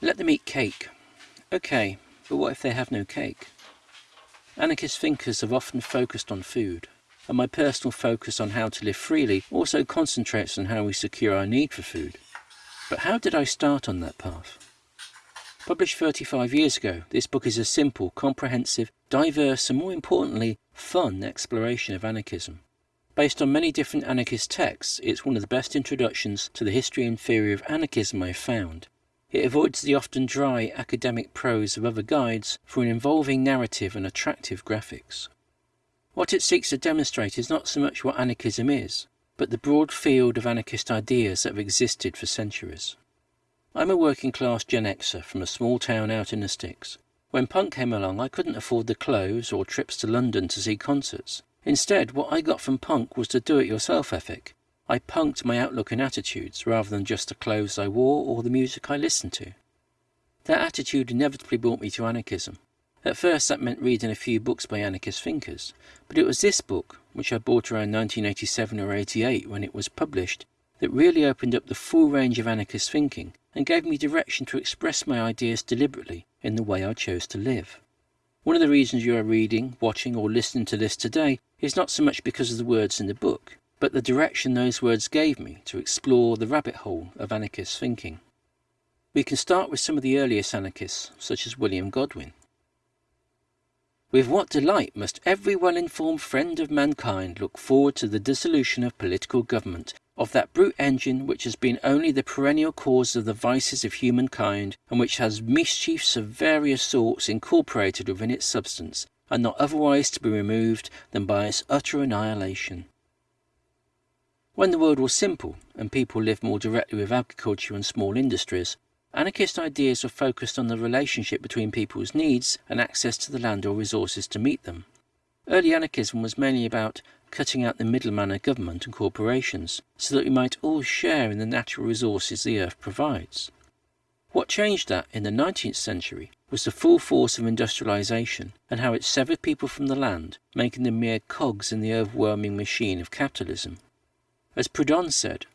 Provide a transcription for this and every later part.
Let them eat cake. Okay, but what if they have no cake? Anarchist thinkers have often focused on food, and my personal focus on how to live freely also concentrates on how we secure our need for food. But how did I start on that path? Published 35 years ago, this book is a simple, comprehensive, diverse and more importantly, fun exploration of anarchism. Based on many different anarchist texts, it's one of the best introductions to the history and theory of anarchism I've found, it avoids the often dry academic prose of other guides for an involving narrative and attractive graphics. What it seeks to demonstrate is not so much what anarchism is, but the broad field of anarchist ideas that have existed for centuries. I'm a working class Gen Xer from a small town out in the sticks. When punk came along I couldn't afford the clothes or trips to London to see concerts. Instead, what I got from punk was the do-it-yourself ethic, I punked my outlook and attitudes rather than just the clothes I wore or the music I listened to. That attitude inevitably brought me to anarchism. At first that meant reading a few books by anarchist thinkers, but it was this book, which I bought around 1987 or 88 when it was published, that really opened up the full range of anarchist thinking and gave me direction to express my ideas deliberately in the way I chose to live. One of the reasons you are reading, watching or listening to this today is not so much because of the words in the book, but the direction those words gave me to explore the rabbit hole of anarchist thinking. We can start with some of the earliest anarchists, such as William Godwin. With what delight must every well-informed friend of mankind look forward to the dissolution of political government, of that brute engine which has been only the perennial cause of the vices of humankind, and which has mischiefs of various sorts incorporated within its substance, and not otherwise to be removed than by its utter annihilation. When the world was simple and people lived more directly with agriculture and small industries, anarchist ideas were focused on the relationship between people's needs and access to the land or resources to meet them. Early anarchism was mainly about cutting out the middleman of government and corporations so that we might all share in the natural resources the earth provides. What changed that in the 19th century was the full force of industrialization and how it severed people from the land, making them mere cogs in the overwhelming machine of capitalism. As Proudhon said,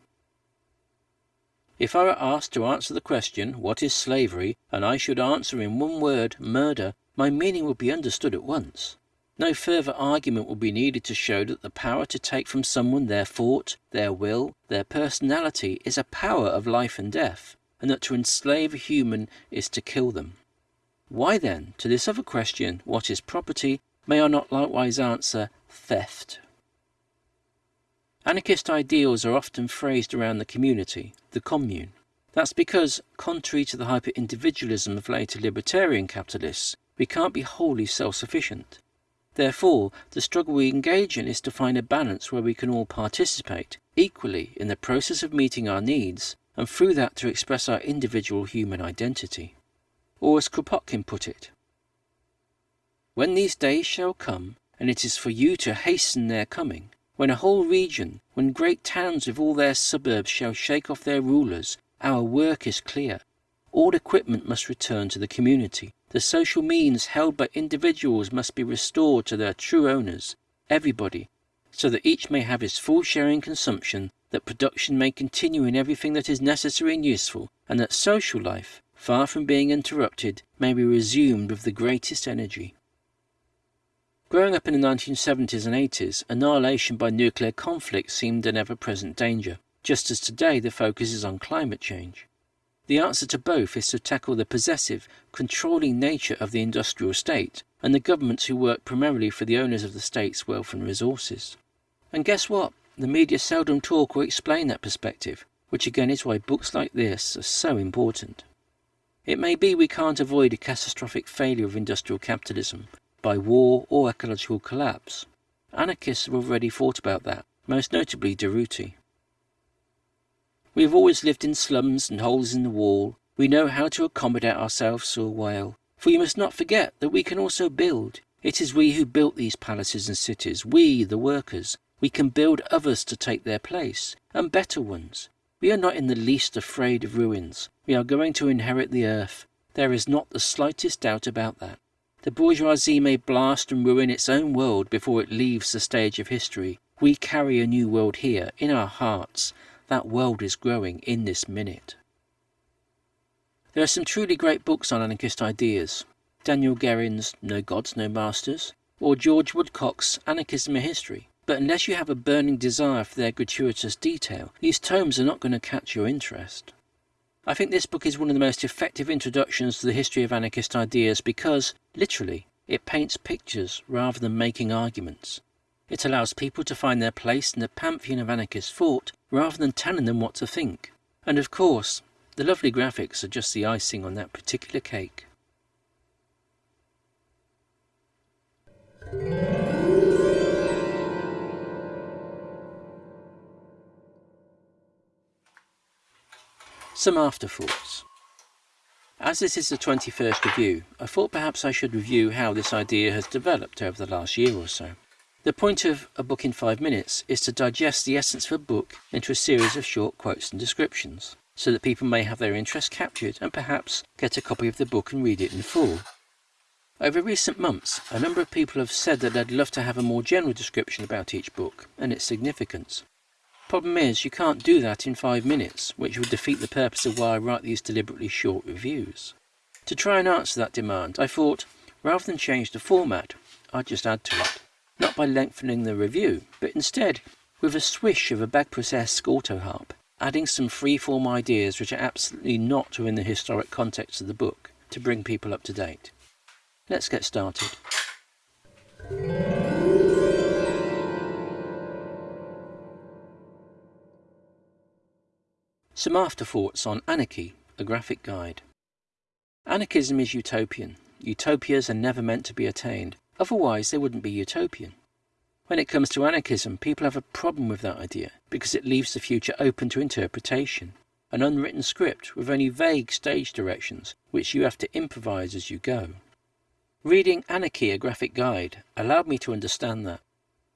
If I were asked to answer the question, what is slavery, and I should answer in one word, murder, my meaning would be understood at once. No further argument would be needed to show that the power to take from someone their thought, their will, their personality is a power of life and death, and that to enslave a human is to kill them. Why then, to this other question, what is property, may I not likewise answer theft? Anarchist ideals are often phrased around the community, the commune. That's because, contrary to the hyper-individualism of later libertarian capitalists, we can't be wholly self-sufficient. Therefore, the struggle we engage in is to find a balance where we can all participate equally in the process of meeting our needs, and through that to express our individual human identity. Or as Kropotkin put it, When these days shall come, and it is for you to hasten their coming, when a whole region, when great towns with all their suburbs shall shake off their rulers, our work is clear. All equipment must return to the community. The social means held by individuals must be restored to their true owners, everybody, so that each may have his full share in consumption, that production may continue in everything that is necessary and useful, and that social life, far from being interrupted, may be resumed with the greatest energy. Growing up in the 1970s and 80s, annihilation by nuclear conflict seemed an ever-present danger, just as today the focus is on climate change. The answer to both is to tackle the possessive, controlling nature of the industrial state and the governments who work primarily for the owners of the state's wealth and resources. And guess what? The media seldom talk or explain that perspective, which again is why books like this are so important. It may be we can't avoid a catastrophic failure of industrial capitalism, by war or ecological collapse. Anarchists have already thought about that, most notably Durruti. We have always lived in slums and holes in the wall. We know how to accommodate ourselves a while. For you must not forget that we can also build. It is we who built these palaces and cities, we, the workers. We can build others to take their place, and better ones. We are not in the least afraid of ruins. We are going to inherit the earth. There is not the slightest doubt about that. The bourgeoisie may blast and ruin its own world before it leaves the stage of history. We carry a new world here, in our hearts. That world is growing in this minute. There are some truly great books on anarchist ideas. Daniel Guerin's No Gods, No Masters, or George Woodcock's Anarchism a History. But unless you have a burning desire for their gratuitous detail, these tomes are not going to catch your interest. I think this book is one of the most effective introductions to the history of anarchist ideas because, literally, it paints pictures rather than making arguments. It allows people to find their place in the pantheon of anarchist thought rather than telling them what to think. And of course, the lovely graphics are just the icing on that particular cake. Some afterthoughts. As this is the 21st review, I thought perhaps I should review how this idea has developed over the last year or so. The point of A Book in 5 Minutes is to digest the essence of a book into a series of short quotes and descriptions, so that people may have their interest captured and perhaps get a copy of the book and read it in full. Over recent months, a number of people have said that they'd love to have a more general description about each book and its significance. The problem is, you can't do that in five minutes, which would defeat the purpose of why I write these deliberately short reviews. To try and answer that demand, I thought, rather than change the format, I'd just add to it. Not by lengthening the review, but instead with a swish of a Bagpuss-esque auto-harp, adding some free-form ideas which are absolutely not within the historic context of the book, to bring people up to date. Let's get started. Some afterthoughts on Anarchy, a graphic guide. Anarchism is utopian. Utopias are never meant to be attained, otherwise they wouldn't be utopian. When it comes to anarchism, people have a problem with that idea because it leaves the future open to interpretation, an unwritten script with only vague stage directions which you have to improvise as you go. Reading Anarchy, a graphic guide, allowed me to understand that.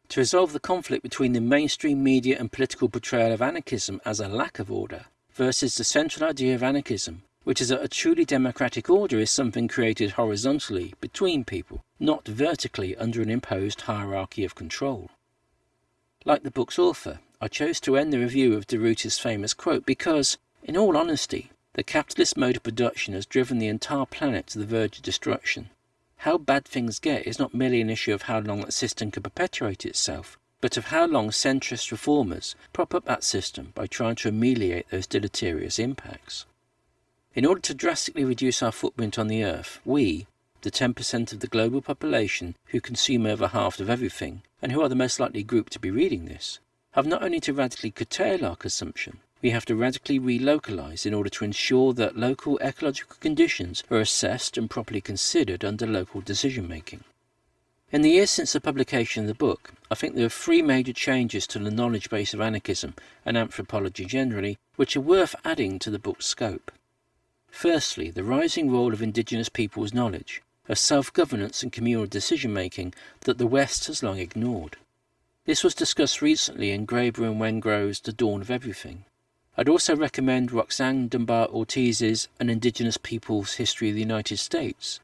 To resolve the conflict between the mainstream media and political portrayal of anarchism as a lack of order versus the central idea of anarchism, which is that a truly democratic order is something created horizontally between people, not vertically under an imposed hierarchy of control. Like the book's author, I chose to end the review of Durruti's famous quote because, in all honesty, the capitalist mode of production has driven the entire planet to the verge of destruction how bad things get is not merely an issue of how long that system can perpetuate itself, but of how long centrist reformers prop up that system by trying to ameliorate those deleterious impacts. In order to drastically reduce our footprint on the Earth, we, the 10% of the global population who consume over half of everything, and who are the most likely group to be reading this, have not only to radically curtail our consumption, we have to radically relocalize in order to ensure that local ecological conditions are assessed and properly considered under local decision making. In the years since the publication of the book, I think there are three major changes to the knowledge base of anarchism and anthropology generally, which are worth adding to the book's scope. Firstly, the rising role of indigenous peoples' knowledge, of self-governance and communal decision-making that the West has long ignored. This was discussed recently in Graeber and Wengrow's The Dawn of Everything. I'd also recommend Roxanne Dunbar Ortiz's An Indigenous Peoples History of the United States.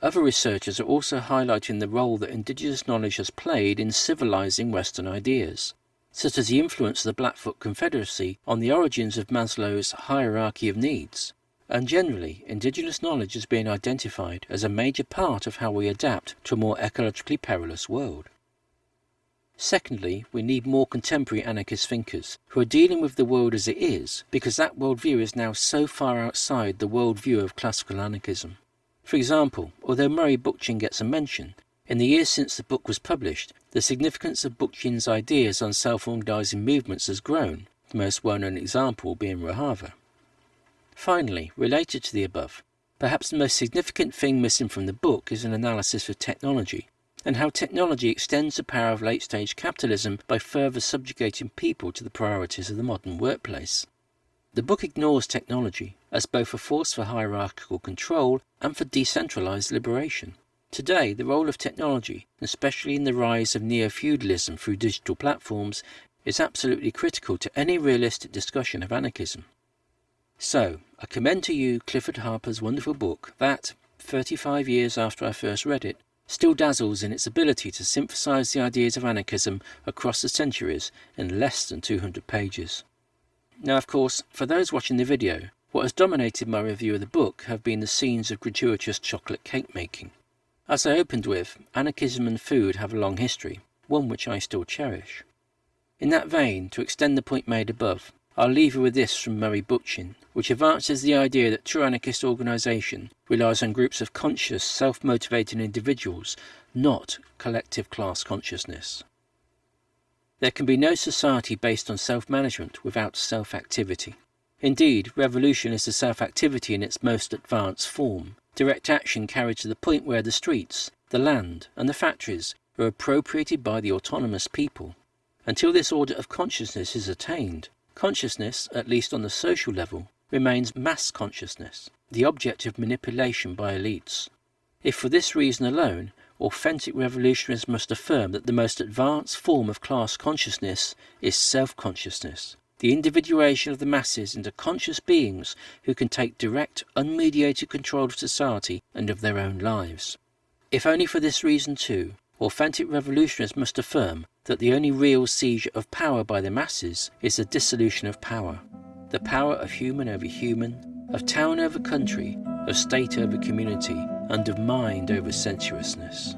Other researchers are also highlighting the role that indigenous knowledge has played in civilizing Western ideas, such as the influence of the Blackfoot Confederacy on the origins of Maslow's hierarchy of needs. And generally, indigenous knowledge has been identified as a major part of how we adapt to a more ecologically perilous world. Secondly, we need more contemporary anarchist thinkers who are dealing with the world as it is because that worldview is now so far outside the worldview of classical anarchism. For example, although Murray Bookchin gets a mention, in the years since the book was published, the significance of Bookchin's ideas on self-organizing movements has grown, the most well-known example being Rojava. Finally, related to the above, perhaps the most significant thing missing from the book is an analysis of technology, and how technology extends the power of late-stage capitalism by further subjugating people to the priorities of the modern workplace. The book ignores technology as both a force for hierarchical control and for decentralized liberation. Today, the role of technology, especially in the rise of neo-feudalism through digital platforms, is absolutely critical to any realistic discussion of anarchism. So, I commend to you Clifford Harper's wonderful book that, 35 years after I first read it, still dazzles in its ability to synthesize the ideas of anarchism across the centuries in less than 200 pages. Now of course, for those watching the video, What has dominated my review of the book have been the scenes of gratuitous chocolate cake making. As I opened with, anarchism and food have a long history, one which I still cherish. In that vein, to extend the point made above, I'll leave you with this from Murray Bookchin, which advances the idea that true anarchist organisation relies on groups of conscious, self-motivated individuals, not collective class consciousness. There can be no society based on self-management without self-activity. Indeed, revolution is the self-activity in its most advanced form, direct action carried to the point where the streets, the land and the factories are appropriated by the autonomous people. Until this order of consciousness is attained, consciousness, at least on the social level, remains mass consciousness, the object of manipulation by elites. If for this reason alone, authentic revolutionaries must affirm that the most advanced form of class consciousness is self-consciousness, the individuation of the masses into conscious beings who can take direct, unmediated control of society and of their own lives. If only for this reason too, authentic revolutionaries must affirm that the only real seizure of power by the masses is the dissolution of power, the power of human over human, of town over country, of state over community, and of mind over sensuousness.